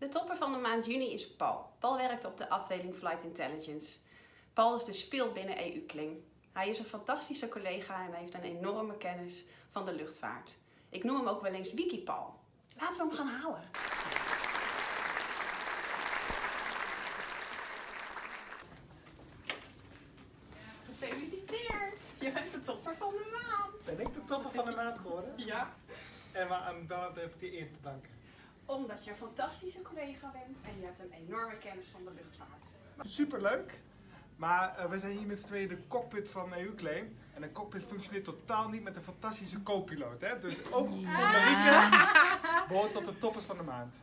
De topper van de maand juni is Paul. Paul werkt op de afdeling Flight Intelligence. Paul is de speel binnen EU-Kling. Hij is een fantastische collega en heeft een enorme kennis van de luchtvaart. Ik noem hem ook wel eens Wiki-Paul. Laten we hem gaan halen. Gefeliciteerd! Je bent de topper van de maand! Ben ik de topper van de maand geworden? Ja, En waar aan welk heb ik die eer te danken? Omdat je een fantastische collega bent en je hebt een enorme kennis van de luchtvaart. Superleuk. Maar eh, we zijn hier met z'n tweeën de cockpit van EU-Claim. En een cockpit functioneert totaal niet met een fantastische co-piloot. Hè? Dus ook voor Marieke behoort tot de toppers van de maand.